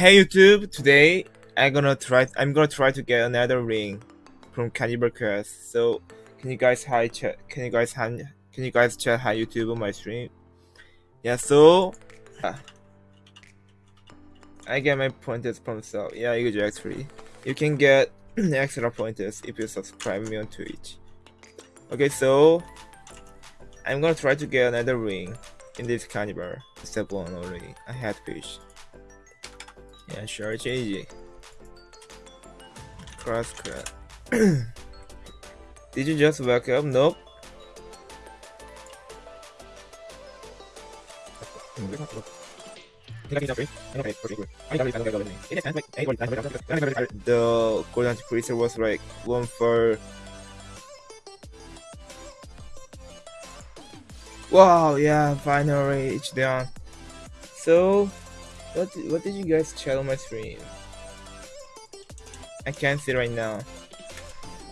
Hey YouTube, today I'm gonna try I'm gonna try to get another ring from Cannibal Quest. So can you guys hi chat can you guys hi can you guys chat hi YouTube on my stream? Yeah so uh, I get my pointers from so yeah you get free. You can get extra pointers if you subscribe me on Twitch. Okay so I'm gonna try to get another ring in this cannibal. Step one already. I had fish. Yeah, sure, easy. Cross cut. Did you just wake up? Nope. The golden freezer was like one for Wow, yeah, finally it's done. So what what did you guys chat on my stream? I can't see right now.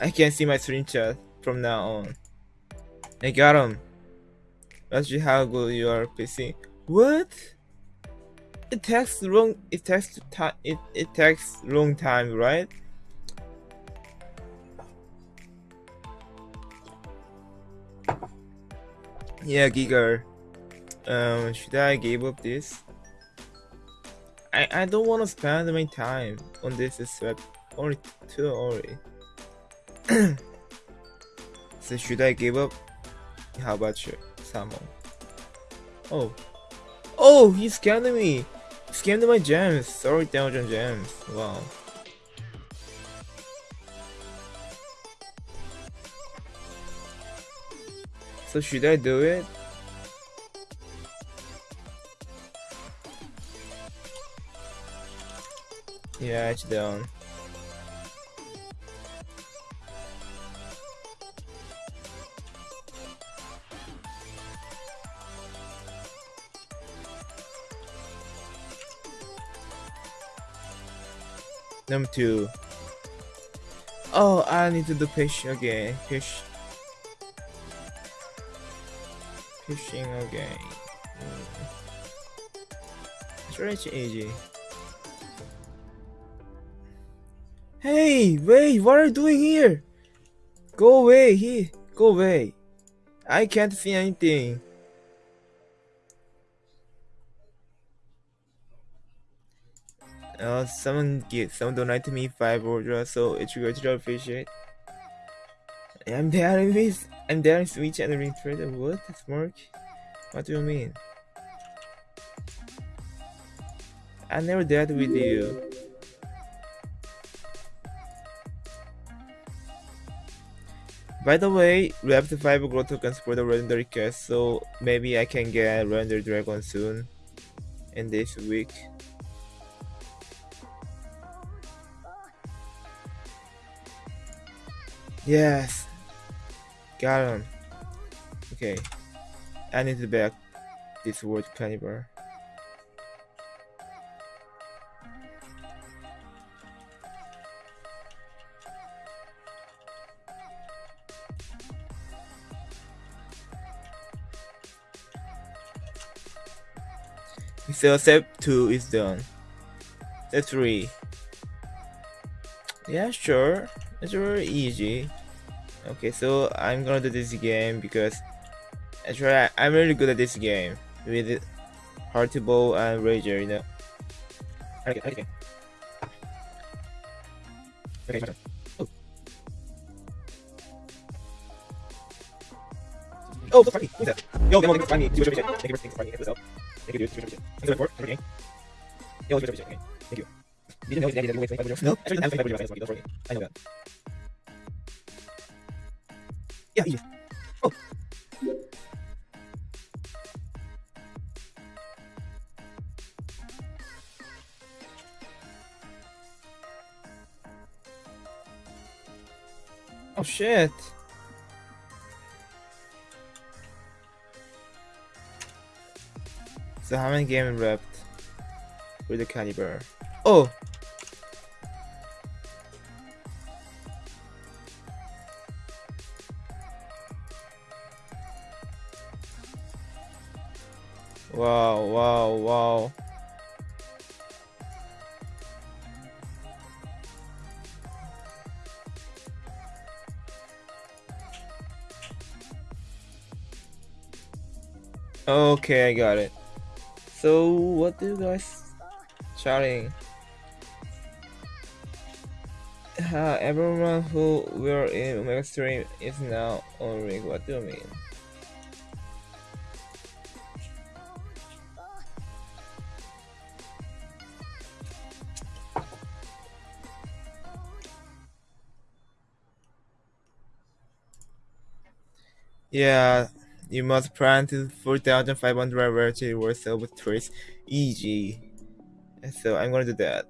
I can't see my stream chat from now on. I got him. That's just how good you are, PC. What? It takes long. It takes time. It it takes long time, right? Yeah, Giga. Um, should I give up this? I, I don't want to spend my time on this sweat only too early. so should I give up? How about you, Samo? Oh. Oh, he scammed me! Scammed my gems! Sorry, thousand gems. Wow. So should I do it? Yeah, it's down. Number two. Oh, I need to do fish again. Fish. Fishing again. Mm. It's really easy. Hey, wait, what are you doing here? Go away, he, go away. I can't see anything. Uh, someone get someone donated me five orders, so it's good to appreciate. I'm there this. I'm there in Switch and ring trader. What, Mark? What do you mean? I never dealt with you. By the way, we have the 5 growth tokens for the legendary cast, so maybe I can get render dragon soon in this week. Yes, got him. Okay, I need to back this word cannibal. So step 2 is done. Step 3. Yeah, sure. It's very easy. Okay, so I'm gonna do this game because actually I'm really good at this game with Heartable and Rager, you know. Okay, okay. Okay, oh. So funny. Yo, thank you for finding me. Thank you for finding me. Thank you, dude. Thank you. dude. Thanks for the Okay. Yo, okay. Thank you. You know that you wait for No. Actually, I'm for you. I know that. Yeah, easy. Oh. Oh shit. So how many games left with the caliber? Oh! Wow, wow, wow. Okay, I got it. So, what do you guys chatting? Uh, everyone who were in Omega Stream is now on. What do you mean? Yeah, you must plant 4,500 variety worth of trees. Easy. So I'm gonna do that.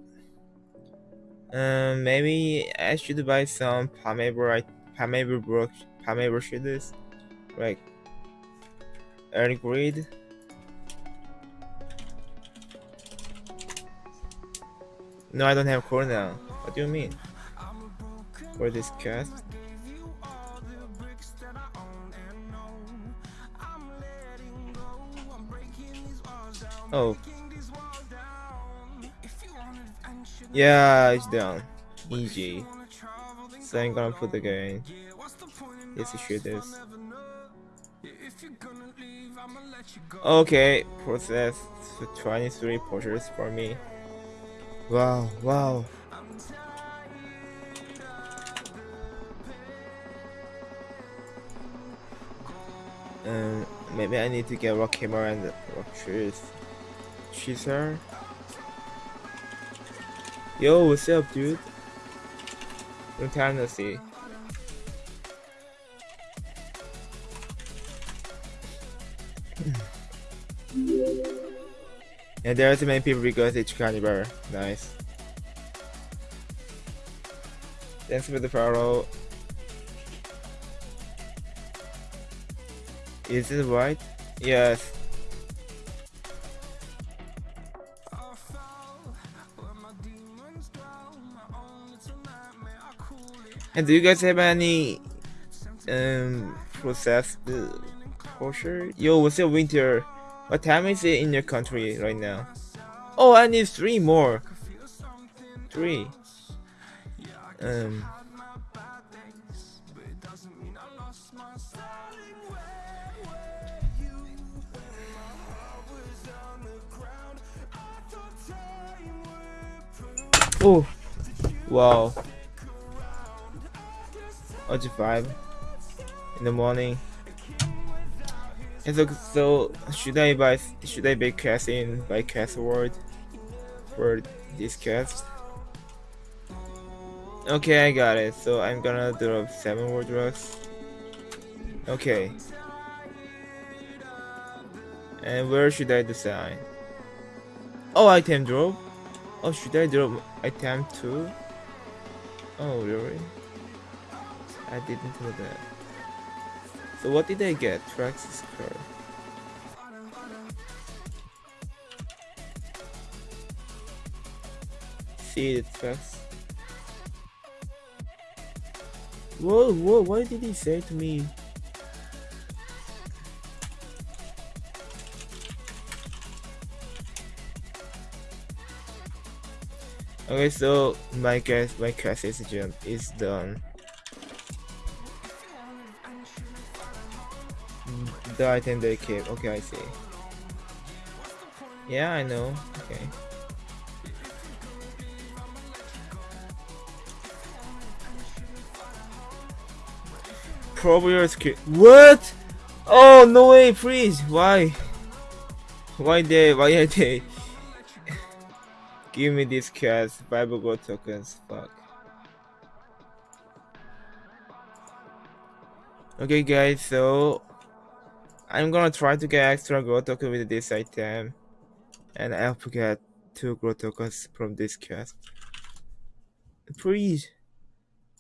Um, maybe I should buy some Palmaber, Palmaber brook, Palmaber shoes, like early grade. No, I don't have core now. What do you mean? For this cast? Oh. Yeah, it's down. Easy. So I'm gonna put the game. Let's shoot this. Okay, process 23 portraits for me. Wow, wow. Um, maybe I need to get rock camera and rock trees. She's her. Yo, what's up, dude? Long time no see. and there's many people because it's carnival. Nice. Thanks for the follow. Is it right? Yes. And do you guys have any um processed kosher? Yo, what's your winter? What time is it in your country right now? Oh, I need three more. Three. Um. Oh, wow. Or five in the morning. And so, so should I buy? Should I be casting by cast award for this cast? Okay, I got it. So I'm gonna drop seven word drugs. Okay. And where should I design? Oh, item drop. Oh, should I drop item two? Oh, really? I didn't know that. So what did I get? Traxxas card. See the Trax. Whoa, whoa, what did he say to me? Okay, so my guess my class jump is done. The item they keep. Okay, I see. Yeah, I know. Okay. Probably skill. What? Oh no way! Please, why? Why they? Why are they? Give me these cats, Bible gold tokens. Fuck. Okay, guys. So I'm gonna try to get extra gold token with this item, and I'll get two gold tokens from this quest. Please,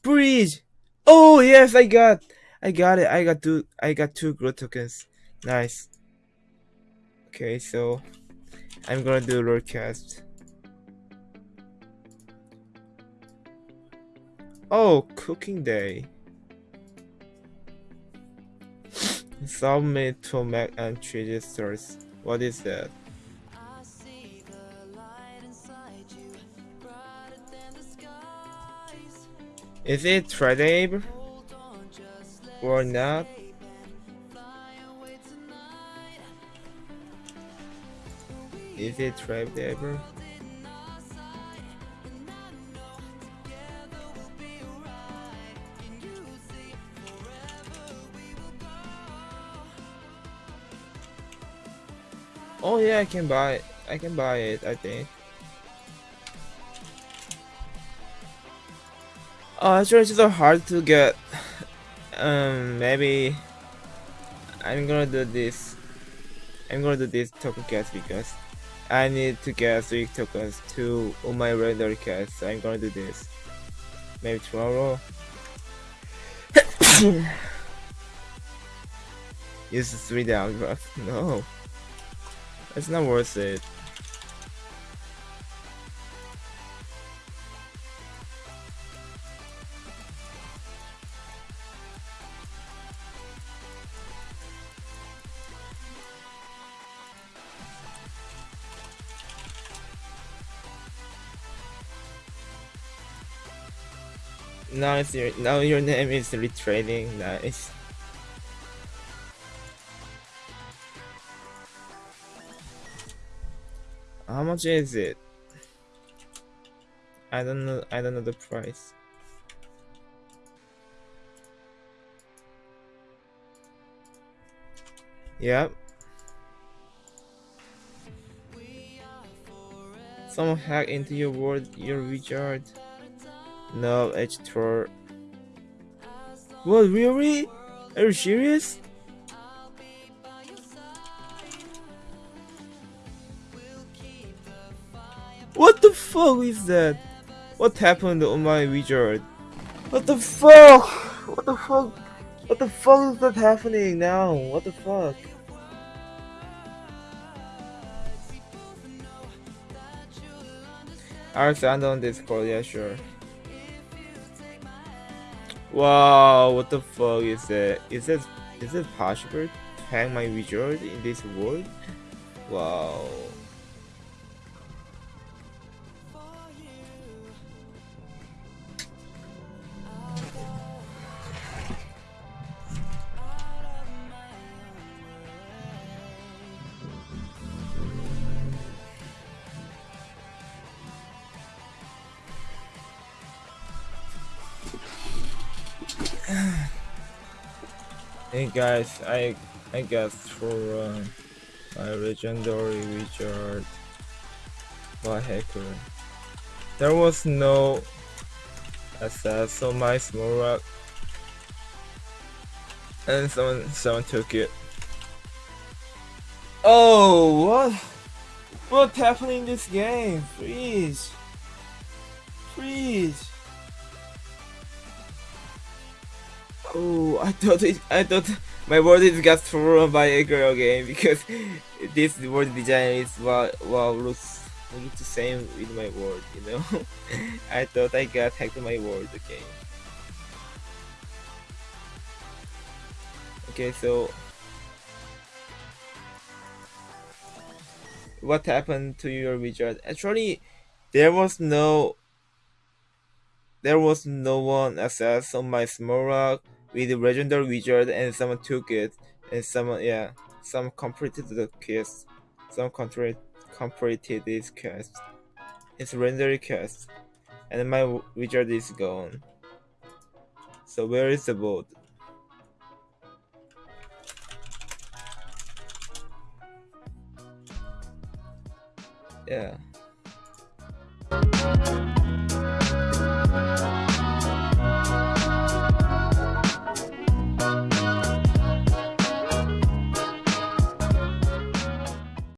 please. Oh yes, I got. I got it. I got two. I got two growth tokens. Nice. Okay, so I'm gonna do Lord cast. Oh, cooking day. Submit to Mac and cheese stores. What is that? Is it tradable? or not. Is it trapped Oh yeah, I can buy it. I can buy it, I think. Oh, actually it's so hard to get. Um, maybe I'm gonna do this. I'm gonna do this token cast because I need to get three tokens to on my regular cast. So I'm gonna do this. Maybe tomorrow. Use three down draft. No. It's not worth it. Now it's your now your name is retrading. Nice. Much is it? I don't know. I don't know the price. Yep. Someone hacked into your world, your Richard. No, H4. What, really? Are you serious? Fuck is that? What happened on my wizard? What the fuck? What the fuck? What the fuck is that happening now? What the fuck? I'll send on Discord, yeah sure. Wow, what the fuck is that? Is it is it possible to hang my wizard in this world? Wow. Hey guys, I I guess for uh, my legendary wizard by hacker. There was no access on my small rock and someone someone took it. Oh what what's happening in this game? Please Please Oh, I thought it, I thought my word is got thrown by a girl game because this word design is well looks looks the same with my word, you know. I thought I got hacked my word okay. Okay, so what happened to your wizard? Actually, there was no there was no one access on my small rock with legendary wizard and someone took it and someone yeah some completed the quest some completed completed this quest. It's legendary quest. And my wizard is gone. So where is the boat? Yeah